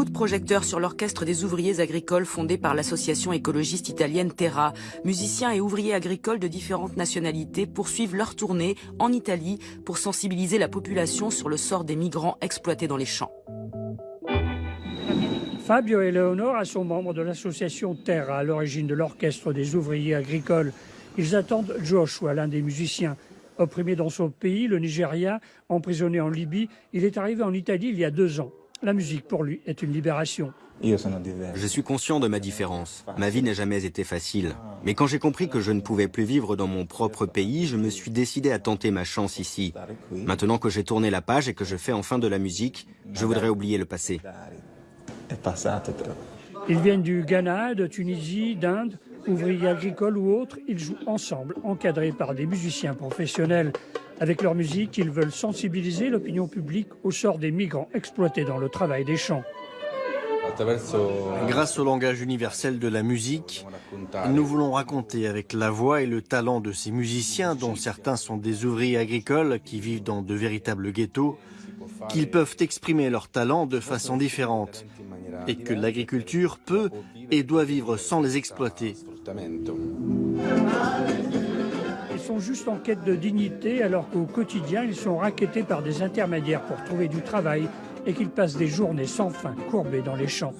Coup de projecteur sur l'orchestre des ouvriers agricoles fondé par l'association écologiste italienne Terra. Musiciens et ouvriers agricoles de différentes nationalités poursuivent leur tournée en Italie pour sensibiliser la population sur le sort des migrants exploités dans les champs. Fabio Eleonora sont membres de l'association Terra, à l'origine de l'orchestre des ouvriers agricoles. Ils attendent Joshua, l'un des musiciens. Opprimé dans son pays, le Nigeria, emprisonné en Libye, il est arrivé en Italie il y a deux ans. La musique, pour lui, est une libération. Je suis conscient de ma différence. Ma vie n'a jamais été facile. Mais quand j'ai compris que je ne pouvais plus vivre dans mon propre pays, je me suis décidé à tenter ma chance ici. Maintenant que j'ai tourné la page et que je fais enfin de la musique, je voudrais oublier le passé. Ils viennent du Ghana, de Tunisie, d'Inde, ouvriers agricoles ou autres. Ils jouent ensemble, encadrés par des musiciens professionnels. Avec leur musique, ils veulent sensibiliser l'opinion publique au sort des migrants exploités dans le travail des champs. Grâce au langage universel de la musique, nous voulons raconter avec la voix et le talent de ces musiciens, dont certains sont des ouvriers agricoles qui vivent dans de véritables ghettos, qu'ils peuvent exprimer leur talent de façon différente et que l'agriculture peut et doit vivre sans les exploiter. Ils sont juste en quête de dignité alors qu'au quotidien, ils sont raquettés par des intermédiaires pour trouver du travail et qu'ils passent des journées sans fin courbés dans les champs.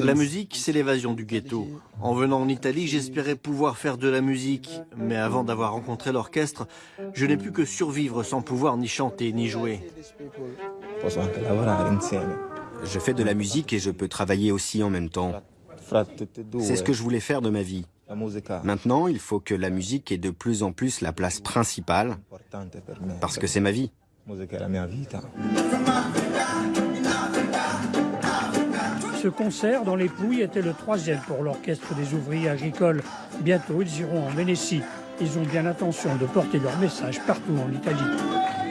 La musique, c'est l'évasion du ghetto. En venant en Italie, j'espérais pouvoir faire de la musique. Mais avant d'avoir rencontré l'orchestre, je n'ai pu que survivre sans pouvoir ni chanter ni jouer. Je fais de la musique et je peux travailler aussi en même temps. C'est ce que je voulais faire de ma vie. Maintenant, il faut que la musique ait de plus en plus la place principale, parce que c'est ma vie. Ce concert dans les Pouilles était le troisième pour l'orchestre des ouvriers agricoles. Bientôt, ils iront en Vénétie. Ils ont bien l'intention de porter leur message partout en Italie.